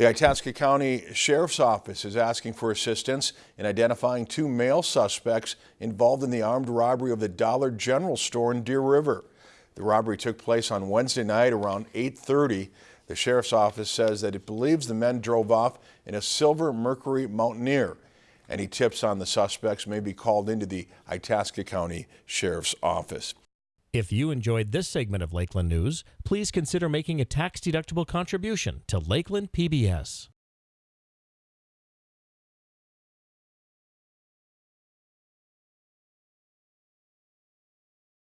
The Itasca County Sheriff's Office is asking for assistance in identifying two male suspects involved in the armed robbery of the Dollar General store in Deer River. The robbery took place on Wednesday night around 8:30. The Sheriff's Office says that it believes the men drove off in a silver Mercury Mountaineer. Any tips on the suspects may be called into the Itasca County Sheriff's Office. If you enjoyed this segment of Lakeland News, please consider making a tax-deductible contribution to Lakeland PBS.